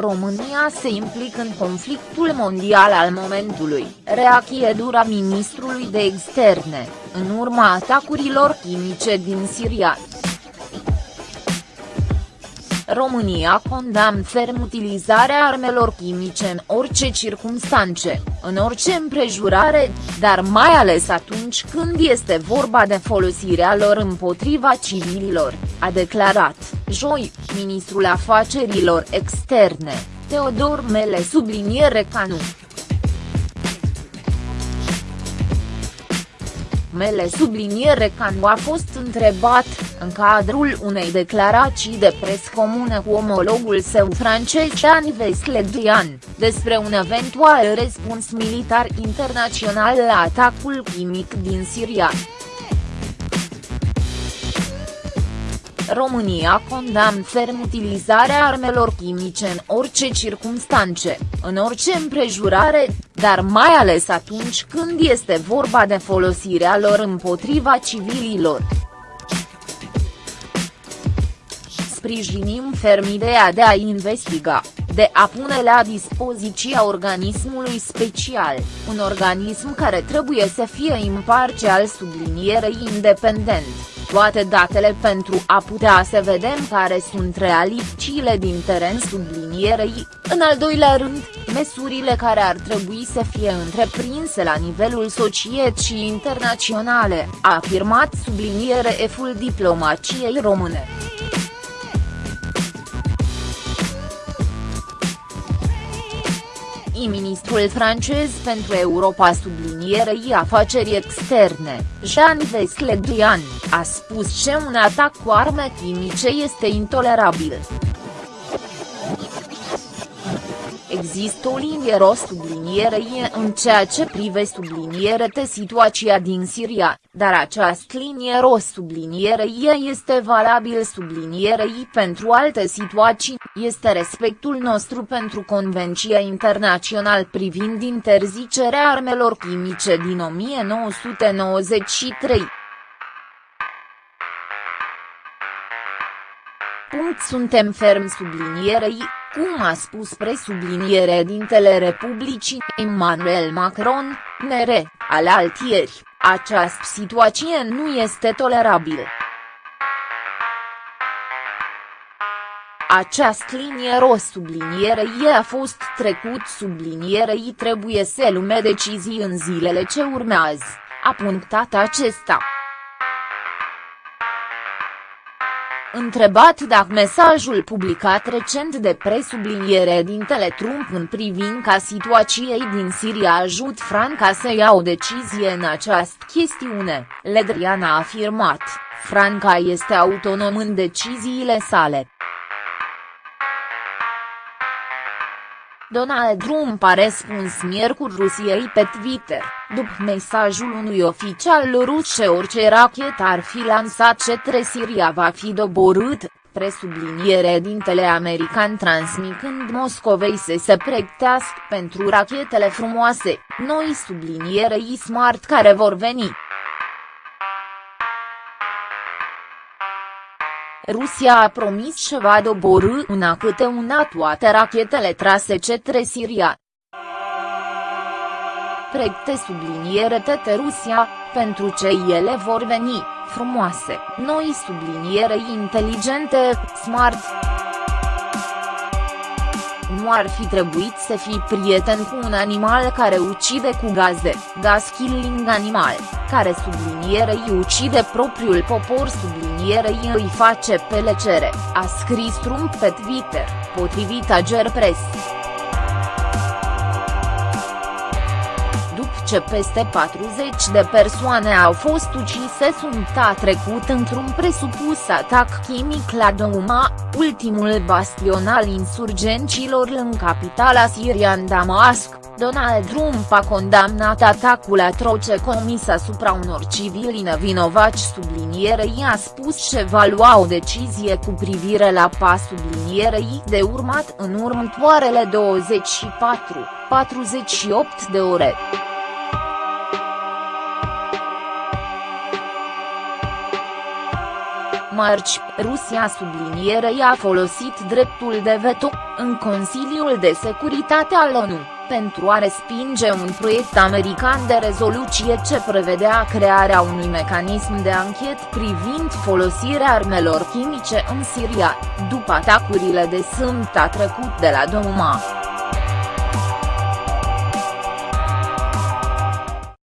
România se implică în conflictul mondial al momentului, reacție dura ministrului de externe, în urma atacurilor chimice din Siria. România condamnă ferm utilizarea armelor chimice în orice circumstanțe, în orice împrejurare, dar mai ales atunci când este vorba de folosirea lor împotriva civililor, a declarat, joi, ministrul afacerilor externe, Teodor Mele subliniere Canu. Mele subliniere că nu a fost întrebat, în cadrul unei declarații de pres comune cu omologul său francez Dan Vesledrian, despre un eventual răspuns militar internațional la atacul chimic din Siria. România condamnă ferm utilizarea armelor chimice în orice circumstanțe, în orice împrejurare, dar mai ales atunci când este vorba de folosirea lor împotriva civililor. Sprijinim ferm ideea de a investiga, de a pune la dispoziția organismului special, un organism care trebuie să fie imparțial sublinierei independent toate datele pentru a putea să vedem care sunt realitățile din teren sublinierei, în al doilea rând, măsurile care ar trebui să fie întreprinse la nivelul societății internaționale, a afirmat subliniere eful diplomaciei române. Ministrul francez pentru Europa sublinierei afaceri externe, Jean-Yves Le Drian, a spus că un atac cu arme chimice este intolerabil. Există o linie roșie sublinierei în ceea ce prive sublinierete situația din Siria, dar această linie roșie sublinierei este valabil sublinierei pentru alte situații, este respectul nostru pentru Convenția Internațională privind interzicerea armelor chimice din 1993. Punct suntem ferm sublinierei, cum a spus presubliniere dintele Republicii, Emmanuel Macron, nere, al altieri, această situație nu este tolerabilă. Această linie roșie sublinierei a fost trecut sublinierei trebuie să lume decizii în zilele ce urmează, a punctat acesta. Întrebat dacă mesajul publicat recent de presubliniere dintele Trump în privința situației din Siria ajut Franca să ia o decizie în această chestiune, Ledrian a afirmat, Franca este autonom în deciziile sale. Donald Trump a răspuns miercuri Rusiei pe Twitter, după mesajul unui oficial rus că orice rachetă ar fi lansat către Siria va fi doborât, presubliniere dintele american transmicând Moscovei să se pregătească pentru rachetele frumoase, noi sublinierei smart care vor veni. Rusia a promis că va doborâ una câte una toate rachetele trase către Siria. Pregte subliniere tete Rusia, pentru ce ele vor veni, frumoase, noi subliniere inteligente, smart nu ar fi trebuit să fii prieten cu un animal care ucide cu gaze, gas killing animal, care sublinierei ucide propriul popor sublinierei îi face pelecere, a scris Trump pe Twitter, potrivit Agerpress. Ce peste 40 de persoane au fost ucise sunt a trecut într-un presupus atac chimic la Douma, ultimul bastion al insurgenților în capitala sirian Damasc. Donald Trump a condamnat atacul atroce comis asupra unor civili nevinovați sublinierei a spus că va lua o decizie cu privire la pas sublinierei de urmat în următoarele 24-48 de ore. Marci, Rusia sublinierei a folosit dreptul de veto, în Consiliul de Securitate al ONU, pentru a respinge un proiect american de rezoluție ce prevedea crearea unui mecanism de anchet privind folosirea armelor chimice în Siria, după atacurile de sâmbătă trecut de la Douma.